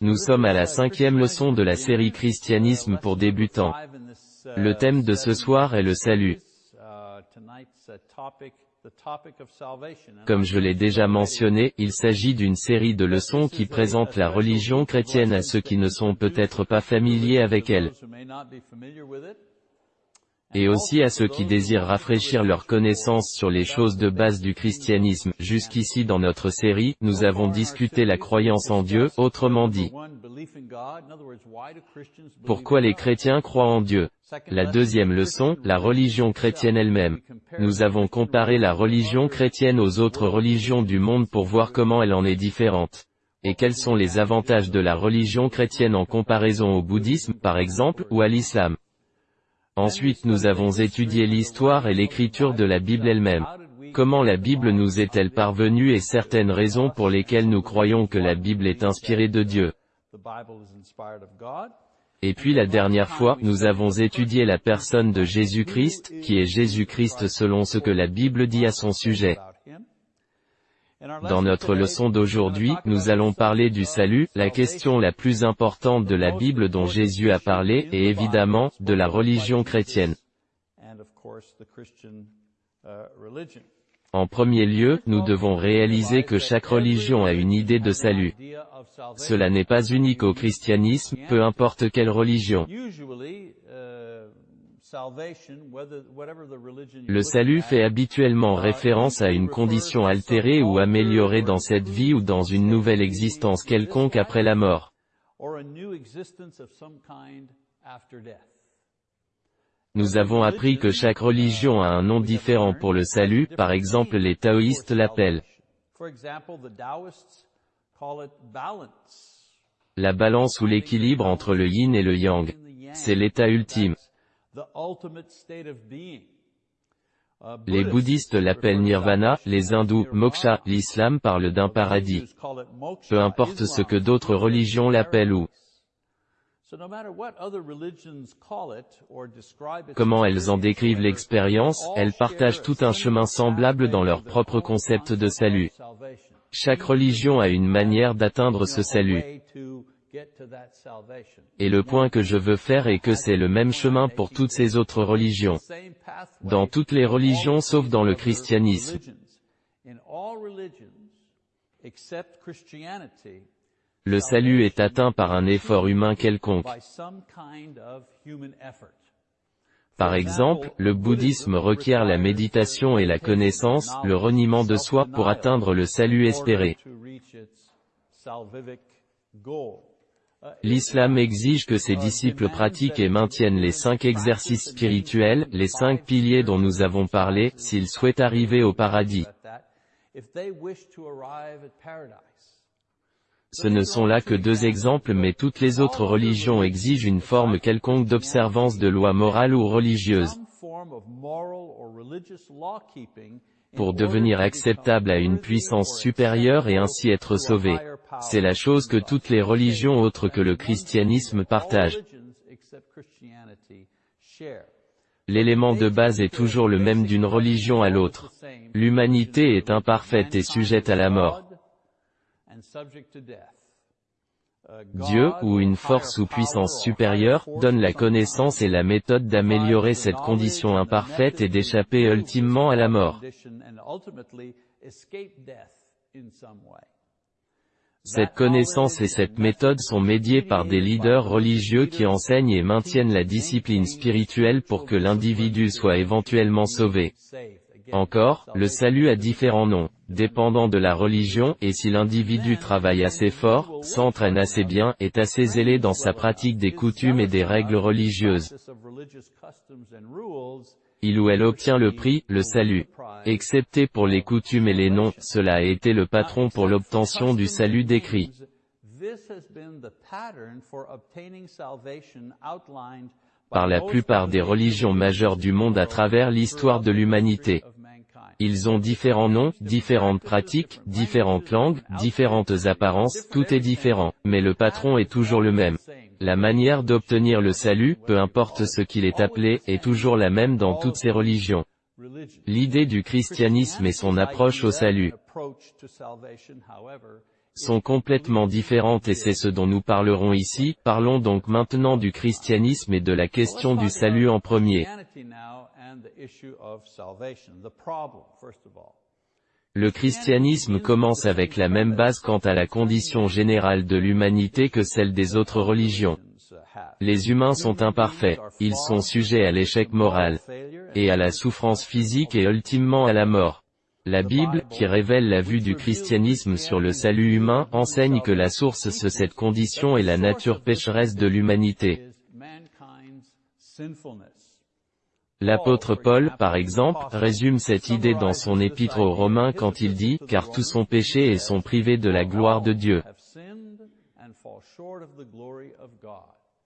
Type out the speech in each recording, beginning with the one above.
Nous sommes à la cinquième leçon de la série Christianisme pour débutants. Le thème de ce soir est le salut. Comme je l'ai déjà mentionné, il s'agit d'une série de leçons qui présentent la religion chrétienne à ceux qui ne sont peut-être pas familiers avec elle et aussi à ceux qui désirent rafraîchir leur connaissance sur les choses de base du christianisme. Jusqu'ici dans notre série, nous avons discuté la croyance en Dieu, autrement dit. Pourquoi les chrétiens croient en Dieu? La deuxième leçon, la religion chrétienne elle-même. Nous avons comparé la religion chrétienne aux autres religions du monde pour voir comment elle en est différente. Et quels sont les avantages de la religion chrétienne en comparaison au bouddhisme, par exemple, ou à l'islam? Ensuite nous avons étudié l'histoire et l'écriture de la Bible elle-même. Comment la Bible nous est-elle parvenue et certaines raisons pour lesquelles nous croyons que la Bible est inspirée de Dieu. Et puis la dernière fois, nous avons étudié la personne de Jésus-Christ, qui est Jésus-Christ selon ce que la Bible dit à son sujet. Dans notre leçon d'aujourd'hui, nous allons parler du salut, la question la plus importante de la Bible dont Jésus a parlé, et évidemment, de la religion chrétienne. En premier lieu, nous devons réaliser que chaque religion a une idée de salut. Cela n'est pas unique au christianisme, peu importe quelle religion. Le salut fait habituellement référence à une condition altérée ou améliorée dans cette vie ou dans une nouvelle existence quelconque après la mort. Nous avons appris que chaque religion a un nom différent pour le salut, par exemple les taoïstes l'appellent la balance ou l'équilibre entre le yin et le yang. C'est l'état ultime. Les bouddhistes l'appellent nirvana, les hindous, moksha, l'islam parle d'un paradis. Peu importe ce que d'autres religions l'appellent ou comment elles en décrivent l'expérience, elles partagent tout un chemin semblable dans leur propre concept de salut. Chaque religion a une manière d'atteindre ce salut. Et le point que je veux faire est que c'est le même chemin pour toutes ces autres religions. Dans toutes les religions sauf dans le christianisme. Le salut est atteint par un effort humain quelconque. Par exemple, le bouddhisme requiert la méditation et la connaissance, le reniement de soi pour atteindre le salut espéré. L'islam exige que ses disciples pratiquent et maintiennent les cinq exercices spirituels, les cinq piliers dont nous avons parlé, s'ils souhaitent arriver au paradis. Ce ne sont là que deux exemples mais toutes les autres religions exigent une forme quelconque d'observance de lois morales ou religieuses pour devenir acceptable à une puissance supérieure et ainsi être sauvé. C'est la chose que toutes les religions autres que le christianisme partagent. L'élément de base est toujours le même d'une religion à l'autre. L'humanité est imparfaite et sujette à la mort. Dieu, ou une force ou puissance supérieure, donne la connaissance et la méthode d'améliorer cette condition imparfaite et d'échapper ultimement à la mort. Cette connaissance et cette méthode sont médiées par des leaders religieux qui enseignent et maintiennent la discipline spirituelle pour que l'individu soit éventuellement sauvé. Encore, le salut a différents noms, dépendant de la religion, et si l'individu travaille assez fort, s'entraîne assez bien, est assez zélé dans sa pratique des coutumes et des règles religieuses, il ou elle obtient le prix, le salut. Excepté pour les coutumes et les noms, cela a été le patron pour l'obtention du salut décrit par la plupart des religions majeures du monde à travers l'histoire de l'humanité. Ils ont différents noms, différentes pratiques, différentes langues, différentes apparences, tout est différent, mais le patron est toujours le même. La manière d'obtenir le salut, peu importe ce qu'il est appelé, est toujours la même dans toutes ces religions. L'idée du christianisme et son approche au salut sont complètement différentes et c'est ce dont nous parlerons ici, parlons donc maintenant du christianisme et de la question du salut en premier. Le christianisme commence avec la même base quant à la condition générale de l'humanité que celle des autres religions. Les humains sont imparfaits, ils sont sujets à l'échec moral, et à la souffrance physique et ultimement à la mort. La Bible, qui révèle la vue du christianisme sur le salut humain, enseigne que la source de cette condition est la nature pécheresse de l'humanité. L'apôtre Paul, par exemple, résume cette idée dans son épître aux Romains quand il dit, car tous sont péchés et sont privés de la gloire de Dieu.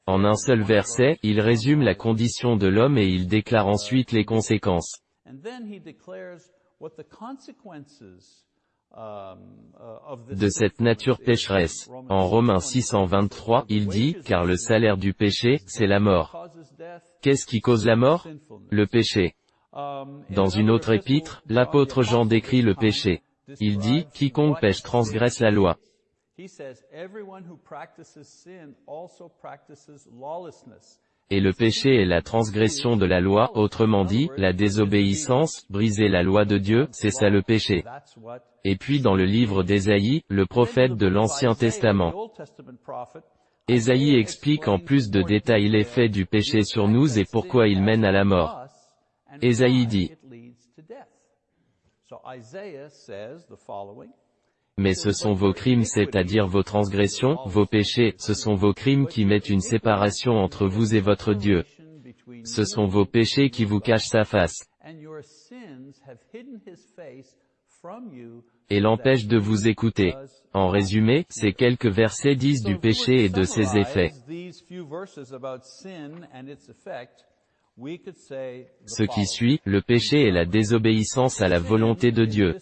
En un seul verset, il résume la condition de l'homme et il déclare ensuite les conséquences. De cette nature pécheresse. En Romains 623, il dit, car le salaire du péché, c'est la mort. Qu'est-ce qui cause la mort? Le péché. Dans une autre épître, l'apôtre Jean décrit le péché. Il dit, quiconque pêche transgresse la loi. Et le péché est la transgression de la loi, autrement dit, la désobéissance, briser la loi de Dieu, c'est ça le péché. Et puis dans le livre d'Ésaïe, le prophète de l'Ancien Testament, Ésaïe explique en plus de détails l'effet du péché sur nous et pourquoi il mène à la mort. Ésaïe dit, mais ce sont vos crimes c'est-à-dire vos transgressions, vos péchés, ce sont vos crimes qui mettent une séparation entre vous et votre Dieu. Ce sont vos péchés qui vous cachent sa face et l'empêche de vous écouter. En résumé, ces quelques versets disent du péché et de ses effets. Ce qui suit, le péché est la désobéissance à la volonté de Dieu.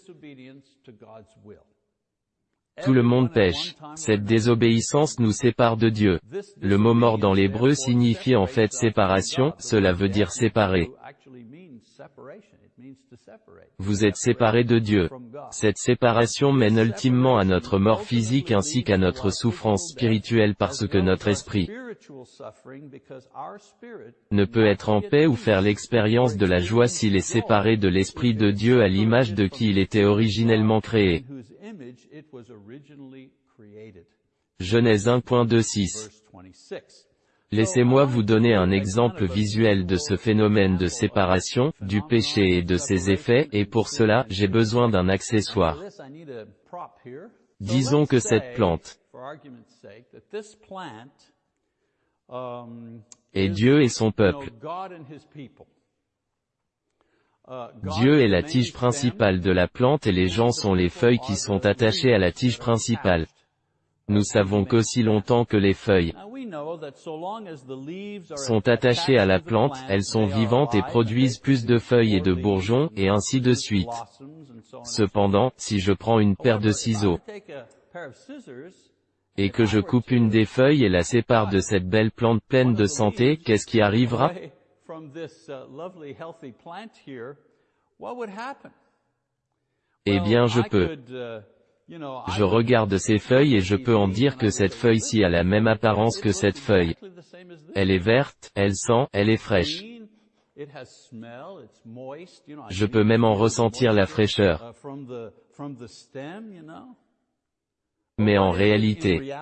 Tout le monde pêche. Cette désobéissance nous sépare de Dieu. Le mot mort dans l'hébreu signifie en fait séparation, cela veut dire séparer. Vous êtes séparés de Dieu. Cette séparation mène ultimement à notre mort physique ainsi qu'à notre souffrance spirituelle parce que notre esprit ne peut être en paix ou faire l'expérience de la joie s'il est séparé de l'Esprit de Dieu à l'image de qui il était originellement créé. Genèse 1.26 Laissez-moi vous donner un exemple visuel de ce phénomène de séparation, du péché et de ses effets, et pour cela, j'ai besoin d'un accessoire. Disons que cette plante est Dieu et son peuple. Dieu est la tige principale de la plante et les gens sont les feuilles qui sont attachées à la tige principale. Nous savons qu'aussi longtemps que les feuilles sont attachées à la plante, elles sont vivantes et produisent plus de feuilles et de bourgeons, et ainsi de suite. Cependant, si je prends une paire de ciseaux, et que je coupe une des feuilles et la sépare de cette belle plante pleine de santé, qu'est-ce qui arrivera? Eh bien je peux je regarde ces feuilles et je peux en dire que cette feuille-ci a la même apparence que cette feuille. Elle est verte, elle sent, elle est fraîche. Je peux même en ressentir la fraîcheur. Mais en réalité,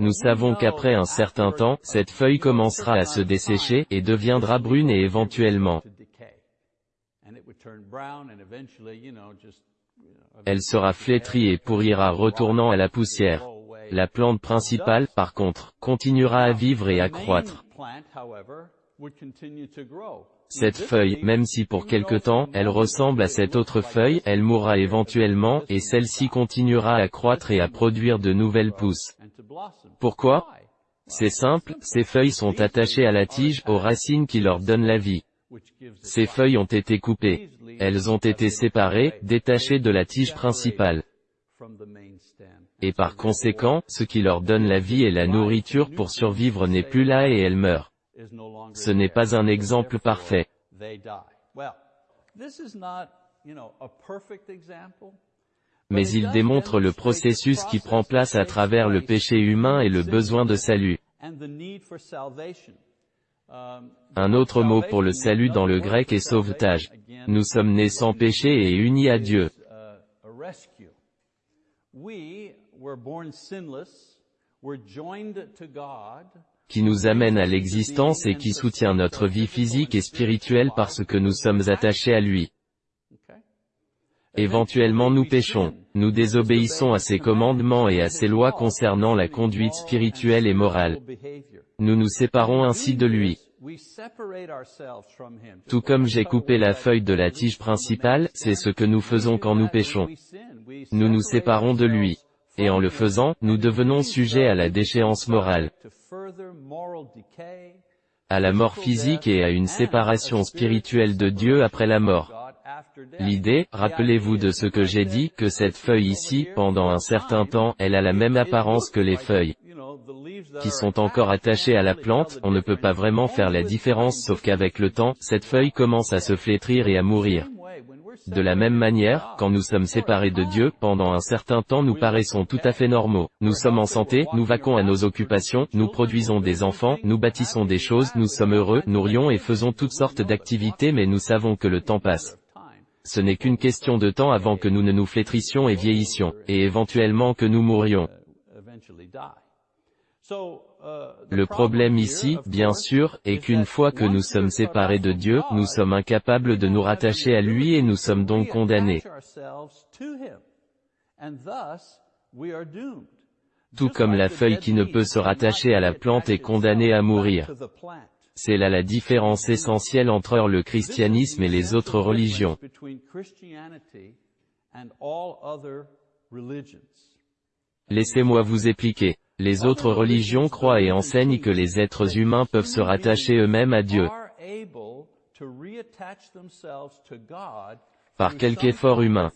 nous savons qu'après un certain temps, cette feuille commencera à se dessécher, et deviendra brune et éventuellement elle sera flétrie et pourrira retournant à la poussière. La plante principale, par contre, continuera à vivre et à croître. Cette feuille, même si pour quelque temps, elle ressemble à cette autre feuille, elle mourra éventuellement, et celle-ci continuera à croître et à produire de nouvelles pousses. Pourquoi? C'est simple, ces feuilles sont attachées à la tige, aux racines qui leur donnent la vie. Ces feuilles ont été coupées. Elles ont été séparées, détachées de la tige principale. Et par conséquent, ce qui leur donne la vie et la nourriture pour survivre n'est plus là et elles meurent. Ce n'est pas un exemple parfait. mais il démontre le processus qui prend place à travers le péché humain et le besoin de salut. Un autre mot pour le salut dans le grec est sauvetage. Nous sommes nés sans péché et unis à Dieu. Qui nous amène à l'existence et qui soutient notre vie physique et spirituelle parce que nous sommes attachés à lui. Éventuellement nous péchons, nous désobéissons à ses commandements et à ses lois concernant la conduite spirituelle et morale. Nous nous séparons ainsi de lui. Tout comme j'ai coupé la feuille de la tige principale, c'est ce que nous faisons quand nous péchons. Nous nous séparons de lui. Et en le faisant, nous devenons sujets à la déchéance morale, à la mort physique et à une séparation spirituelle de Dieu après la mort. L'idée, rappelez-vous de ce que j'ai dit, que cette feuille ici, pendant un certain temps, elle a la même apparence que les feuilles qui sont encore attachées à la plante, on ne peut pas vraiment faire la différence sauf qu'avec le temps, cette feuille commence à se flétrir et à mourir. De la même manière, quand nous sommes séparés de Dieu, pendant un certain temps nous paraissons tout à fait normaux. Nous sommes en santé, nous vaquons à nos occupations, nous produisons des enfants, nous bâtissons des choses, nous sommes heureux, nous rions et faisons toutes sortes d'activités mais nous savons que le temps passe. Ce n'est qu'une question de temps avant que nous ne nous flétrissions et vieillissions, et éventuellement que nous mourions. Le problème ici, bien sûr, est qu'une fois que nous sommes séparés de Dieu, nous sommes incapables de nous rattacher à lui et nous sommes donc condamnés. Tout comme la feuille qui ne peut se rattacher à la plante est condamnée à mourir. C'est là la différence essentielle entre le christianisme et les autres religions. Laissez-moi vous expliquer. Les autres religions croient et enseignent que les êtres humains peuvent se rattacher eux-mêmes à Dieu par quelque effort humain.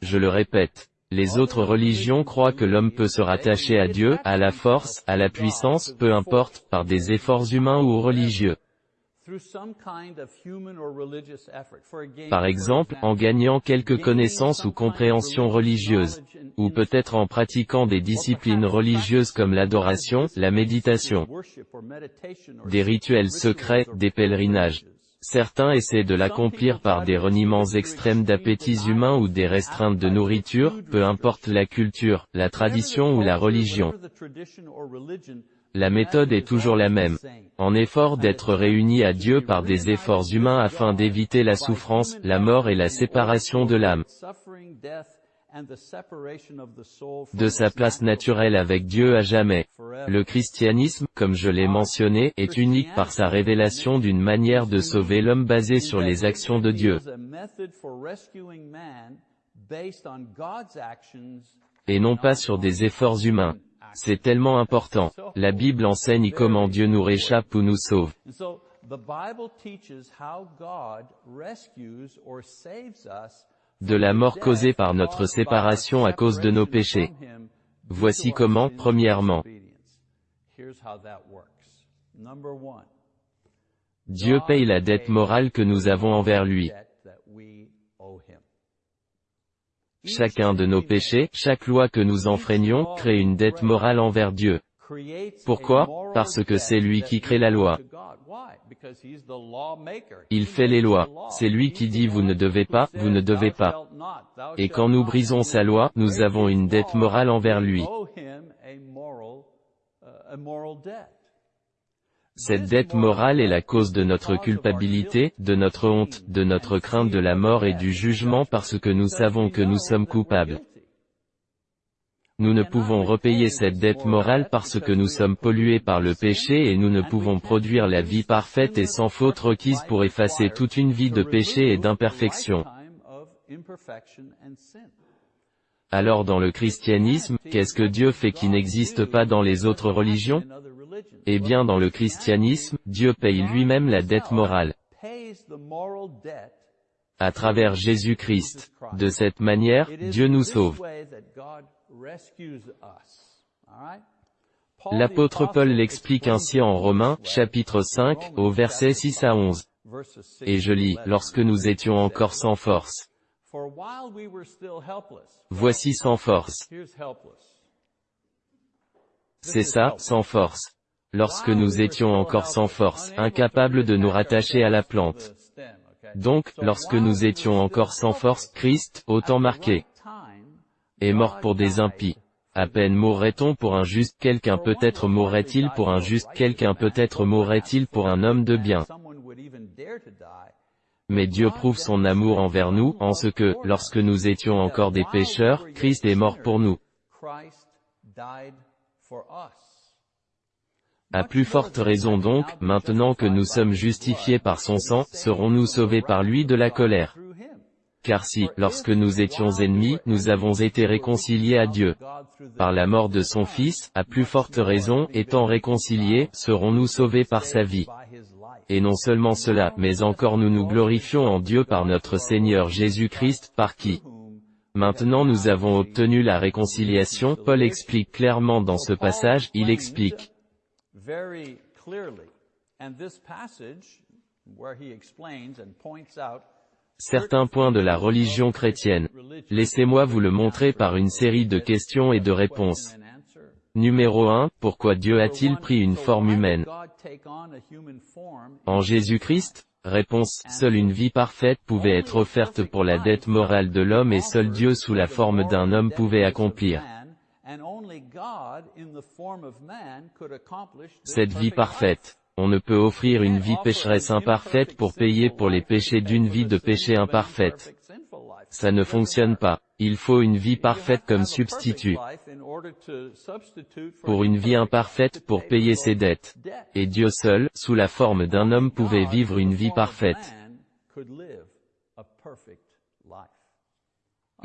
Je le répète, les autres religions croient que l'homme peut se rattacher à Dieu, à la force, à la puissance, peu importe, par des efforts humains ou religieux. Par exemple, en gagnant quelques connaissances ou compréhensions religieuses, ou peut-être en pratiquant des disciplines religieuses comme l'adoration, la méditation, des rituels secrets, des pèlerinages. Certains essaient de l'accomplir par des reniements extrêmes d'appétits humains ou des restreintes de nourriture, peu importe la culture, la tradition ou la religion. La méthode est toujours la même. En effort d'être réunis à Dieu par des efforts humains afin d'éviter la souffrance, la mort et la séparation de l'âme de sa place naturelle avec Dieu à jamais. Le christianisme, comme je l'ai mentionné, est unique par sa révélation d'une manière de sauver l'homme basée sur les actions de Dieu. Et non pas sur des efforts humains. C'est tellement important. La Bible enseigne comment Dieu nous réchappe ou nous sauve. de la mort causée par notre séparation à cause de nos péchés. Voici comment, premièrement. Dieu paye la dette morale que nous avons envers lui. Chacun de nos péchés, chaque loi que nous enfreignons, crée une dette morale envers Dieu. Pourquoi? Parce que c'est lui qui crée la loi. Il fait les lois. C'est lui qui dit vous ne devez pas, vous ne devez pas. Et quand nous brisons sa loi, nous avons une dette morale envers lui. Cette dette morale est la cause de notre culpabilité, de notre honte, de notre crainte de la mort et du jugement parce que nous savons que nous sommes coupables. Nous ne pouvons repayer cette dette morale parce que nous sommes pollués par le péché et nous ne pouvons produire la vie parfaite et sans faute requise pour effacer toute une vie de péché et d'imperfection. Alors dans le christianisme, qu'est-ce que Dieu fait qui n'existe pas dans les autres religions? Eh bien dans le christianisme, Dieu paye lui-même la dette morale à travers Jésus-Christ. De cette manière, Dieu nous sauve. L'apôtre Paul l'explique ainsi en Romains, chapitre 5, au verset 6 à 11. Et je lis, lorsque nous étions encore sans force. Voici sans force. C'est ça, sans force. Lorsque nous étions encore sans force, incapables de nous rattacher à la plante. Donc, lorsque nous étions encore sans force, Christ, autant marqué, est mort pour des impies. À peine mourrait-on pour un juste quelqu'un peut-être mourrait-il pour un juste quelqu'un peut-être mourrait-il pour un homme de bien. Mais Dieu prouve son amour envers nous, en ce que, lorsque nous étions encore des pécheurs, Christ est mort pour nous. À plus forte raison donc, maintenant que nous sommes justifiés par son sang, serons-nous sauvés par lui de la colère? Car si, lorsque nous étions ennemis, nous avons été réconciliés à Dieu par la mort de son Fils, à plus forte raison, étant réconciliés, serons-nous sauvés par sa vie? Et non seulement cela, mais encore nous nous glorifions en Dieu par notre Seigneur Jésus-Christ, par qui? Maintenant nous avons obtenu la réconciliation, Paul explique clairement dans ce passage, il explique certains points de la religion chrétienne. Laissez-moi vous le montrer par une série de questions et de réponses. Numéro 1, pourquoi Dieu a-t-il pris une forme humaine? En Jésus-Christ Réponse, seule une vie parfaite pouvait être offerte pour la dette morale de l'homme et seul Dieu sous la forme d'un homme pouvait accomplir cette vie parfaite. On ne peut offrir une vie pécheresse imparfaite pour payer pour les péchés d'une vie de péché imparfaite. Ça ne fonctionne pas. Il faut une vie parfaite comme substitut pour une vie imparfaite pour payer ses dettes. Et Dieu seul, sous la forme d'un homme pouvait vivre une vie parfaite.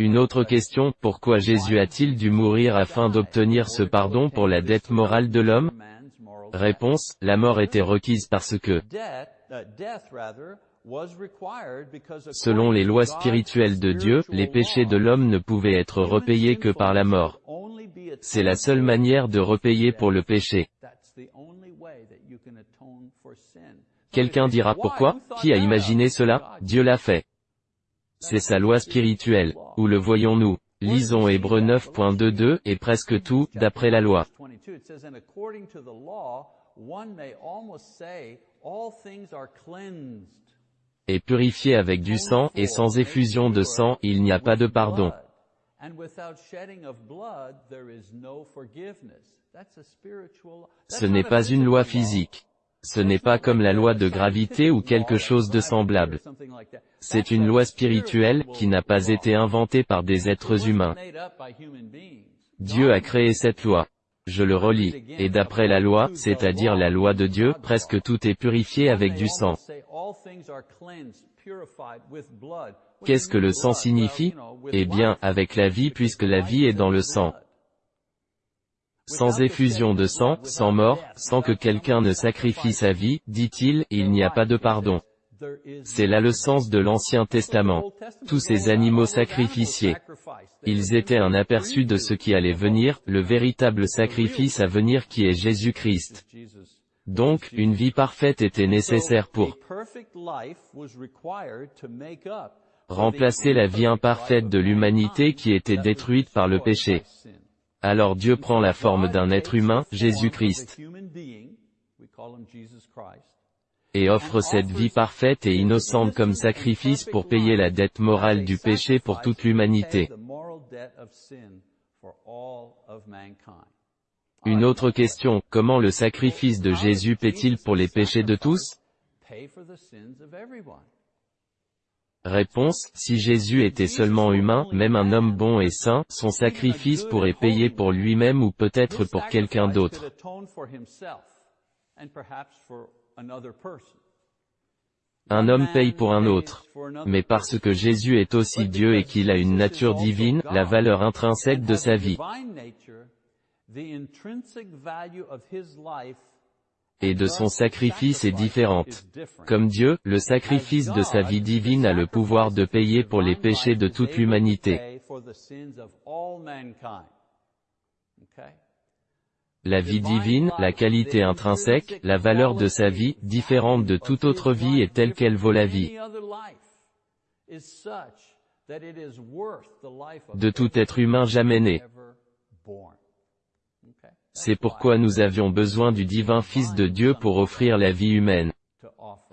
Une autre question, pourquoi Jésus a-t-il dû mourir afin d'obtenir ce pardon pour la dette morale de l'homme? Réponse, la mort était requise parce que, Selon les lois spirituelles de Dieu, les péchés de l'homme ne pouvaient être repayés que par la mort. C'est la seule manière de repayer pour le péché. Quelqu'un dira pourquoi? Qui a imaginé cela? Dieu l'a fait. C'est sa loi spirituelle. Où le voyons-nous Lisons Hébreux 9.22, et presque tout, d'après la loi est purifié avec du sang, et sans effusion de sang, il n'y a pas de pardon. Ce n'est pas une loi physique. Ce n'est pas comme la loi de gravité ou quelque chose de semblable. C'est une loi spirituelle, qui n'a pas été inventée par des êtres humains. Dieu a créé cette loi. Je le relis. Et d'après la loi, c'est-à-dire la loi de Dieu, presque tout est purifié avec du sang. Qu'est-ce que le sang signifie? Eh bien, avec la vie puisque la vie est dans le sang. Sans effusion de sang, sans mort, sans que quelqu'un ne sacrifie sa vie, dit-il, il n'y a pas de pardon. C'est là le sens de l'Ancien Testament. Tous ces animaux sacrificiés. Ils étaient un aperçu de ce qui allait venir, le véritable sacrifice à venir qui est Jésus-Christ. Donc, une vie parfaite était nécessaire pour remplacer la vie imparfaite de l'humanité qui était détruite par le péché. Alors Dieu prend la forme d'un être humain, Jésus-Christ, et offre cette vie parfaite et innocente comme sacrifice pour payer la dette morale du péché pour toute l'humanité. Une autre question, comment le sacrifice de Jésus paie-t-il pour les péchés de tous? Réponse, si Jésus était seulement humain, même un homme bon et saint, son sacrifice pourrait payer pour lui-même ou peut-être pour quelqu'un d'autre. Un homme paye pour un autre. Mais parce que Jésus est aussi Dieu et qu'il a une nature divine, la valeur intrinsèque de sa vie et de son sacrifice est différente. Comme Dieu, le sacrifice de sa vie divine a le pouvoir de payer pour les péchés de toute l'humanité. La vie divine, la qualité intrinsèque, la valeur de sa vie, différente de toute autre vie et telle qu'elle vaut la vie de tout être humain jamais né. C'est pourquoi nous avions besoin du divin Fils de Dieu pour offrir la vie humaine.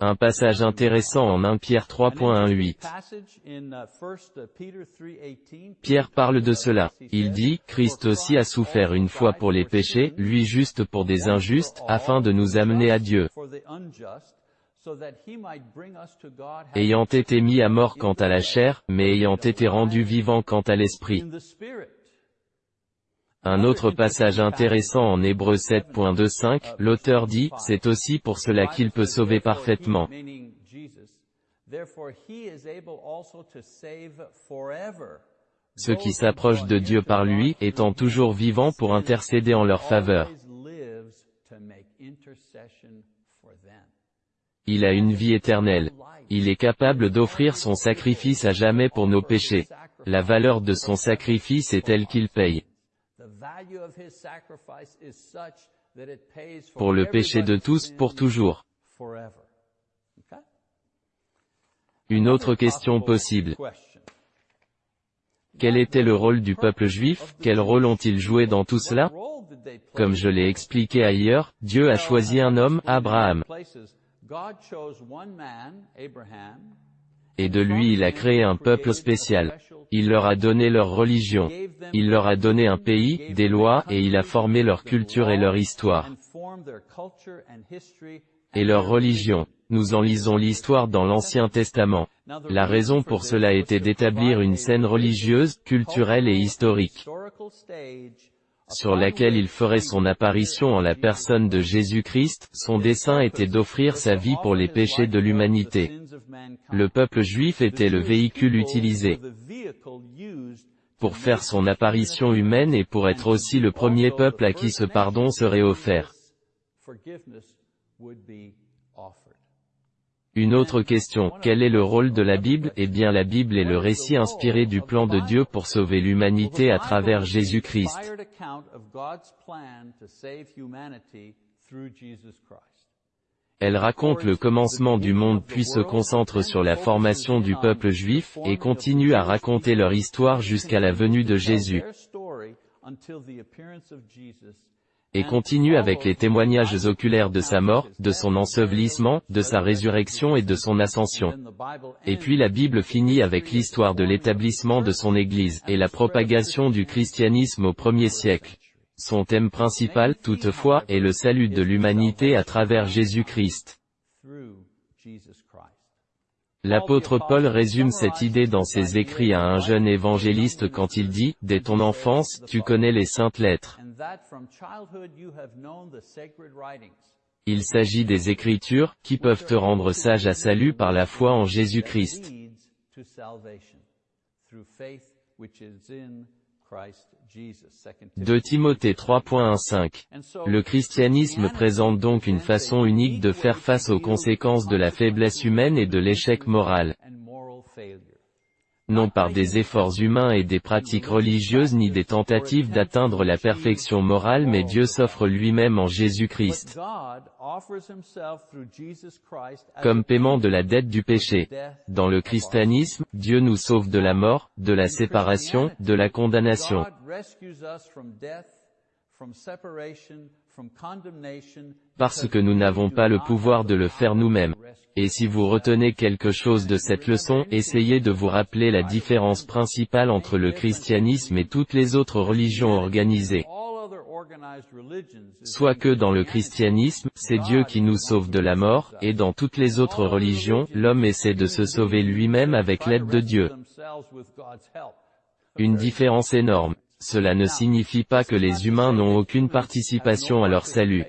Un passage intéressant en 1 Pierre 3.18. Pierre parle de cela. Il dit, Christ aussi a souffert une fois pour les péchés, lui juste pour des injustes, afin de nous amener à Dieu. Ayant été mis à mort quant à la chair, mais ayant été rendu vivant quant à l'esprit. Un autre passage intéressant en Hébreu 7.25, l'auteur dit, c'est aussi pour cela qu'il peut sauver parfaitement. Ceux qui s'approchent de Dieu par lui, étant toujours vivants pour intercéder en leur faveur. Il a une vie éternelle. Il est capable d'offrir son sacrifice à jamais pour nos péchés. La valeur de son sacrifice est telle qu'il paye. Pour le péché de tous, pour toujours. Une autre question possible. Quel était le rôle du peuple juif Quel rôle ont-ils joué dans tout cela Comme je l'ai expliqué ailleurs, Dieu a choisi un homme, Abraham. Et de lui il a créé un peuple spécial. Il leur a donné leur religion. Il leur a donné un pays, des lois, et il a formé leur culture et leur histoire. Et leur religion. Nous en lisons l'histoire dans l'Ancien Testament. La raison pour cela était d'établir une scène religieuse, culturelle et historique sur laquelle il ferait son apparition en la personne de Jésus-Christ, son dessein était d'offrir sa vie pour les péchés de l'humanité. Le peuple juif était le véhicule utilisé pour faire son apparition humaine et pour être aussi le premier peuple à qui ce pardon serait offert. Une autre question, quel est le rôle de la Bible? Eh bien la Bible est le récit inspiré du plan de Dieu pour sauver l'humanité à travers Jésus-Christ. Elle raconte le commencement du monde puis se concentre sur la formation du peuple juif, et continue à raconter leur histoire jusqu'à la venue de Jésus et continue avec les témoignages oculaires de sa mort, de son ensevelissement, de sa résurrection et de son ascension. Et puis la Bible finit avec l'histoire de l'établissement de son Église, et la propagation du christianisme au premier siècle. Son thème principal, toutefois, est le salut de l'humanité à travers Jésus-Christ. L'apôtre Paul résume cette idée dans ses écrits à un jeune évangéliste quand il dit, Dès ton enfance, tu connais les saintes lettres. Il s'agit des Écritures, qui peuvent te rendre sage à salut par la foi en Jésus-Christ. De Timothée 3.15. Le christianisme présente donc une façon unique de faire face aux conséquences de la faiblesse humaine et de l'échec moral non par des efforts humains et des pratiques religieuses ni des tentatives d'atteindre la perfection morale mais Dieu s'offre lui-même en Jésus-Christ. Comme paiement de la dette du péché. Dans le christianisme, Dieu nous sauve de la mort, de la séparation, de la condamnation parce que nous n'avons pas le pouvoir de le faire nous-mêmes. Et si vous retenez quelque chose de cette leçon, essayez de vous rappeler la différence principale entre le christianisme et toutes les autres religions organisées. Soit que dans le christianisme, c'est Dieu qui nous sauve de la mort, et dans toutes les autres religions, l'homme essaie de se sauver lui-même avec l'aide de Dieu. Une différence énorme. Cela ne signifie pas que les humains n'ont aucune participation à leur salut.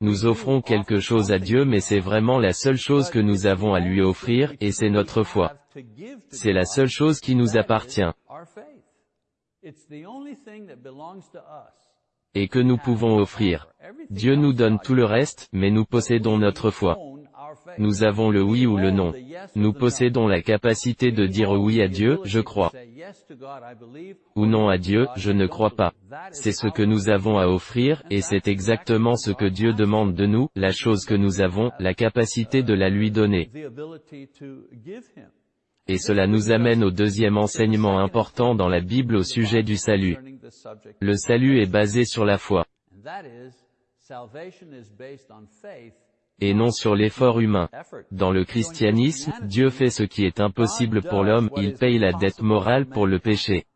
Nous offrons quelque chose à Dieu mais c'est vraiment la seule chose que nous avons à lui offrir, et c'est notre foi. C'est la seule chose qui nous appartient. Et que nous pouvons offrir. Dieu nous donne tout le reste, mais nous possédons notre foi. Nous avons le oui ou le non. Nous possédons la capacité de dire oui à Dieu, je crois. Ou non à Dieu, je ne crois pas. C'est ce que nous avons à offrir, et c'est exactement ce que Dieu demande de nous, la chose que nous avons, la capacité de la lui donner. Et cela nous amène au deuxième enseignement important dans la Bible au sujet du salut. Le salut est basé sur la foi. Et non sur l'effort humain. Dans le christianisme, Dieu fait ce qui est impossible pour l'homme, il paye la dette morale pour le péché.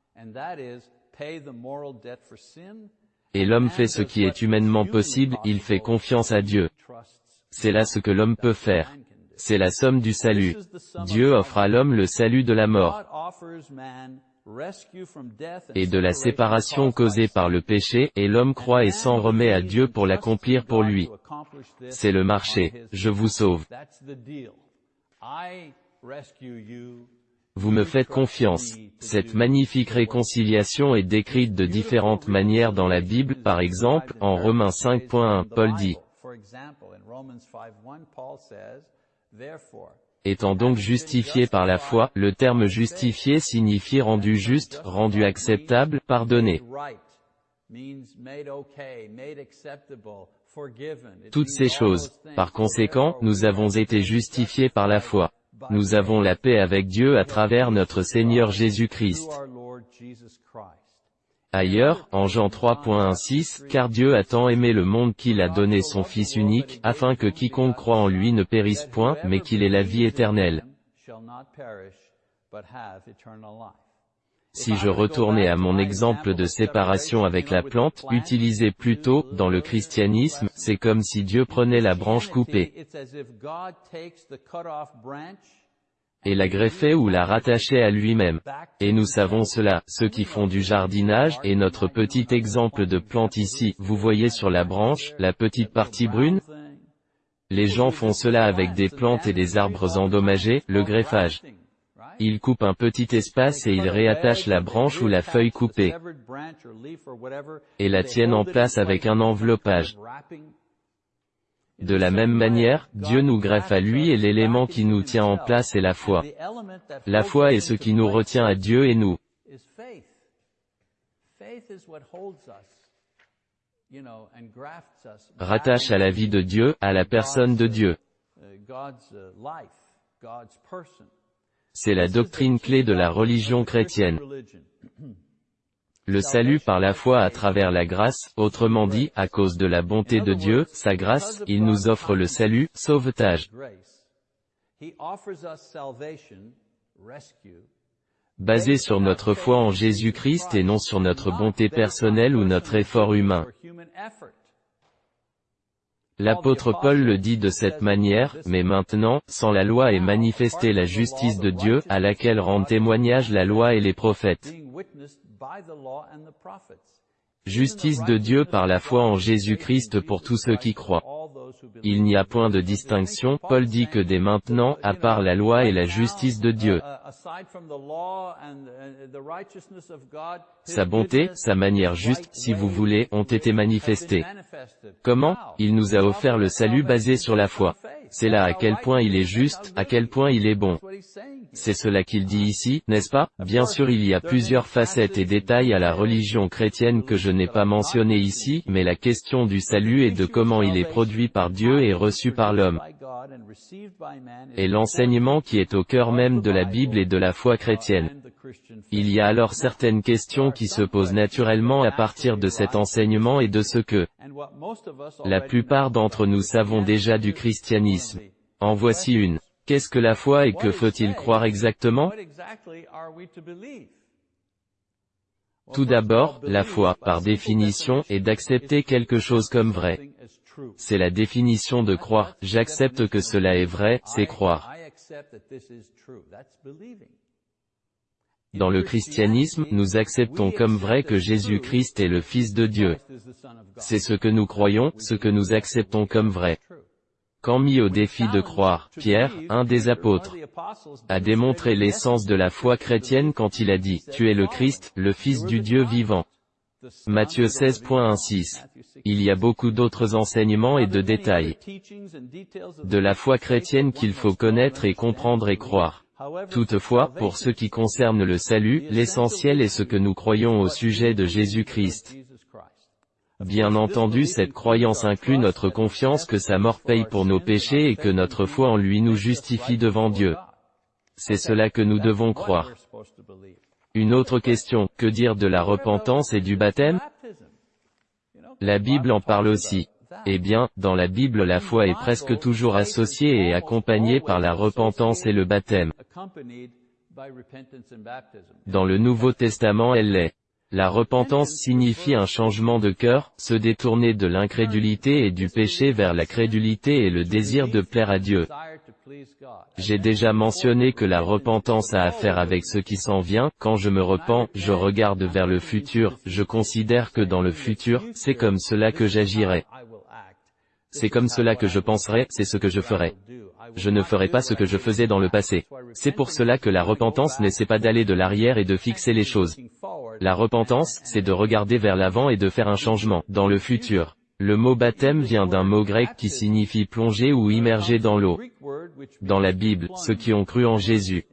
Et l'homme fait ce qui est humainement possible, il fait confiance à Dieu. C'est là ce que l'homme peut faire. C'est la somme du salut. Dieu offre à l'homme le salut de la mort et de la séparation causée par le péché, et l'homme croit et s'en remet à Dieu pour l'accomplir pour lui. C'est le marché. Je vous sauve. Vous me faites confiance. Cette magnifique réconciliation est décrite de différentes manières dans la Bible, par exemple, en Romains 5.1, Paul dit, Étant donc justifié par la foi, le terme justifié signifie rendu juste, rendu acceptable, pardonné. Toutes ces choses. Par conséquent, nous avons été justifiés par la foi. Nous avons la paix avec Dieu à travers notre Seigneur Jésus-Christ. Ailleurs, en Jean 3.16, car Dieu a tant aimé le monde qu'il a donné son Fils unique, afin que quiconque croit en lui ne périsse point, mais qu'il ait la vie éternelle. Si je retournais à mon exemple de séparation avec la plante, utilisé plus tôt, dans le christianisme, c'est comme si Dieu prenait la branche coupée et la greffait ou la rattachait à lui-même. Et nous savons cela, ceux qui font du jardinage, et notre petit exemple de plante ici, vous voyez sur la branche, la petite partie brune Les gens font cela avec des plantes et des arbres endommagés, le greffage. Ils coupent un petit espace et ils réattachent la branche ou la feuille coupée, et la tiennent en place avec un enveloppage. De la même manière, Dieu nous greffe à lui et l'élément qui nous tient en place est la foi. La foi est ce qui nous retient à Dieu et nous. Rattache à la vie de Dieu, à la personne de Dieu. C'est la doctrine clé de la religion chrétienne. Le salut par la foi à travers la grâce, autrement dit, à cause de la bonté de Dieu, sa grâce, il nous offre le salut, sauvetage. Basé sur notre foi en Jésus-Christ et non sur notre bonté personnelle ou notre effort humain. L'apôtre Paul le dit de cette manière, mais maintenant, sans la loi est manifestée la justice de Dieu, à laquelle rendent témoignage la loi et les prophètes. Justice de Dieu par la foi en Jésus-Christ pour tous ceux qui croient. Il n'y a point de distinction, Paul dit que dès maintenant, à part la loi et la justice de Dieu, sa bonté, sa manière juste, si vous voulez, ont été manifestées. Comment? Il nous a offert le salut basé sur la foi. C'est là à quel point il est juste, à quel point il est bon. C'est cela qu'il dit ici, n'est-ce pas? Bien sûr il y a plusieurs facettes et détails à la religion chrétienne que je n'ai pas mentionné ici, mais la question du salut et de comment il est produit par Dieu et reçu par l'homme. Et l'enseignement qui est au cœur même de la Bible et de la foi chrétienne. Il y a alors certaines questions qui se posent naturellement à partir de cet enseignement et de ce que la plupart d'entre nous savons déjà du christianisme. En voici une. Qu'est-ce que la foi et que faut-il croire exactement Tout d'abord, la foi, par définition, est d'accepter quelque chose comme vrai. C'est la définition de croire, j'accepte que cela est vrai, c'est croire. Dans le christianisme, nous acceptons comme vrai que Jésus-Christ est le Fils de Dieu. C'est ce que nous croyons, ce que nous acceptons comme vrai. Quand mis au défi de croire, Pierre, un des apôtres, a démontré l'essence de la foi chrétienne quand il a dit, Tu es le Christ, le Fils du Dieu vivant. Matthieu 16.16. Il y a beaucoup d'autres enseignements et de détails de la foi chrétienne qu'il faut connaître et comprendre et croire. Toutefois, pour ce qui concerne le salut, l'essentiel est ce que nous croyons au sujet de Jésus-Christ. Bien entendu cette croyance inclut notre confiance que sa mort paye pour nos péchés et que notre foi en lui nous justifie devant Dieu. C'est cela que nous devons croire. Une autre question, que dire de la repentance et du baptême? La Bible en parle aussi. Eh bien, dans la Bible la foi est presque toujours associée et accompagnée par la repentance et le baptême. Dans le Nouveau Testament elle l'est. La repentance signifie un changement de cœur, se détourner de l'incrédulité et du péché vers la crédulité et le désir de plaire à Dieu. J'ai déjà mentionné que la repentance a affaire avec ce qui s'en vient, quand je me repens, je regarde vers le futur, je considère que dans le futur, c'est comme cela que j'agirai. C'est comme cela que je penserai, c'est ce que je ferai. Je ne ferai pas ce que je faisais dans le passé. C'est pour cela que la repentance n'essaie pas d'aller de l'arrière et de fixer les choses. La repentance, c'est de regarder vers l'avant et de faire un changement, dans le futur. Le mot baptême vient d'un mot grec qui signifie plonger ou immerger dans l'eau. Dans la Bible, ceux qui ont cru en Jésus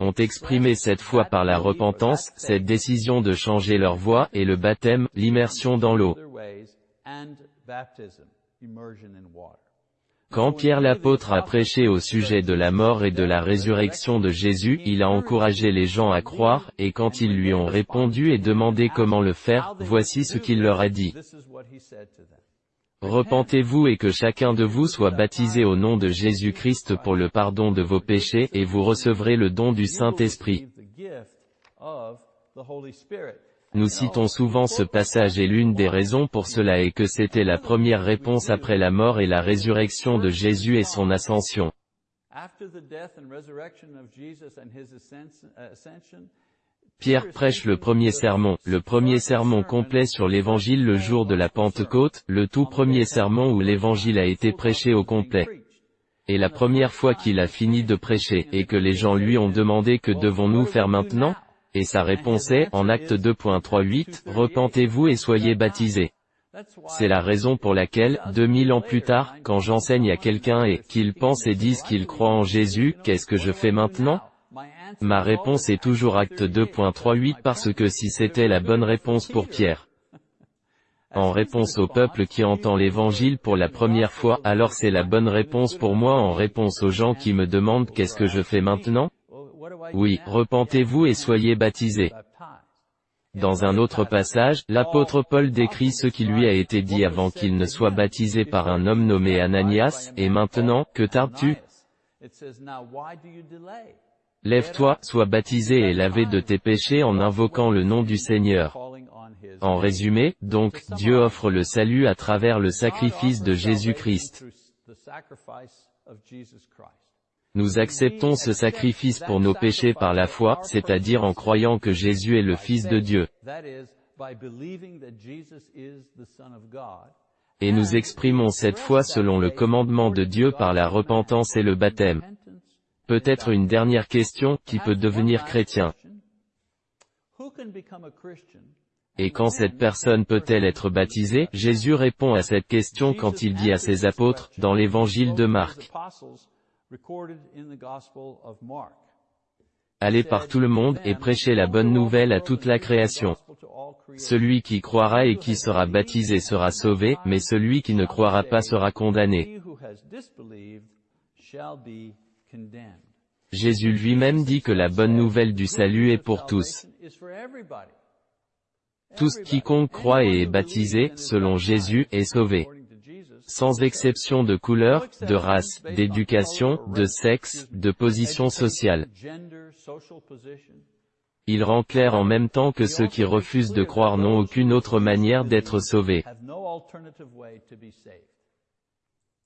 ont exprimé cette foi par la repentance, cette décision de changer leur voie, et le baptême, l'immersion dans l'eau. Quand Pierre l'apôtre a prêché au sujet de la mort et de la résurrection de Jésus, il a encouragé les gens à croire, et quand ils lui ont répondu et demandé comment le faire, voici ce qu'il leur a dit. Repentez-vous et que chacun de vous soit baptisé au nom de Jésus-Christ pour le pardon de vos péchés, et vous recevrez le don du Saint-Esprit. Nous citons souvent ce passage et l'une des raisons pour cela est que c'était la première réponse après la mort et la résurrection de Jésus et son ascension. Pierre prêche le premier sermon, le premier sermon complet sur l'évangile le jour de la Pentecôte, le tout premier sermon où l'évangile a été prêché au complet. Et la première fois qu'il a fini de prêcher, et que les gens lui ont demandé que devons-nous faire maintenant et sa réponse est, en acte 2.38, Repentez-vous et soyez baptisés. C'est la raison pour laquelle, 2000 ans plus tard, quand j'enseigne à quelqu'un et qu'il pense et dise qu'il croit en Jésus, qu'est-ce que je fais maintenant? Ma réponse est toujours acte 2.38 parce que si c'était la bonne réponse pour Pierre, en réponse au peuple qui entend l'évangile pour la première fois, alors c'est la bonne réponse pour moi en réponse aux gens qui me demandent qu'est-ce que je fais maintenant? Oui, repentez-vous et soyez baptisés. Dans un autre passage, l'apôtre Paul décrit ce qui lui a été dit avant qu'il ne soit baptisé par un homme nommé Ananias, et maintenant, que tardes-tu? Lève-toi, sois baptisé et lavé de tes péchés en invoquant le nom du Seigneur. En résumé, donc, Dieu offre le salut à travers le sacrifice de Jésus-Christ. Nous acceptons ce sacrifice pour nos péchés par la foi, c'est-à-dire en croyant que Jésus est le Fils de Dieu. Et nous exprimons cette foi selon le commandement de Dieu par la repentance et le baptême. Peut-être une dernière question, qui peut devenir chrétien. Et quand cette personne peut-elle être baptisée? Jésus répond à cette question quand il dit à ses apôtres, dans l'évangile de Marc, Allez par tout le monde et prêchez la bonne nouvelle à toute la création. Celui qui croira et qui sera baptisé sera sauvé, mais celui qui ne croira pas sera condamné. Jésus lui-même dit que la bonne nouvelle du salut est pour tous. Tous quiconque croit et est baptisé, selon Jésus, est sauvé sans exception de couleur, de race, d'éducation, de sexe, de position sociale. Il rend clair en même temps que ceux qui refusent de croire n'ont aucune autre manière d'être sauvés.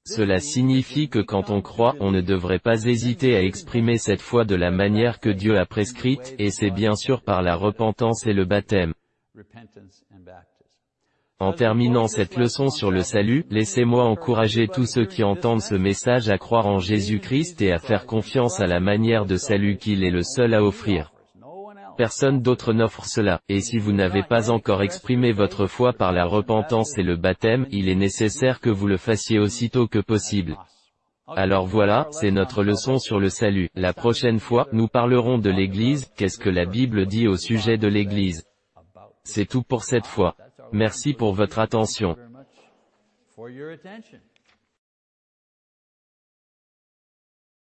Cela signifie que quand on croit, on ne devrait pas hésiter à exprimer cette foi de la manière que Dieu a prescrite, et c'est bien sûr par la repentance et le baptême. En terminant cette leçon sur le salut, laissez-moi encourager tous ceux qui entendent ce message à croire en Jésus-Christ et à faire confiance à la manière de salut qu'il est le seul à offrir. Personne d'autre n'offre cela, et si vous n'avez pas encore exprimé votre foi par la repentance et le baptême, il est nécessaire que vous le fassiez aussitôt que possible. Alors voilà, c'est notre leçon sur le salut. La prochaine fois, nous parlerons de l'Église, qu'est-ce que la Bible dit au sujet de l'Église. C'est tout pour cette fois. Merci pour votre attention.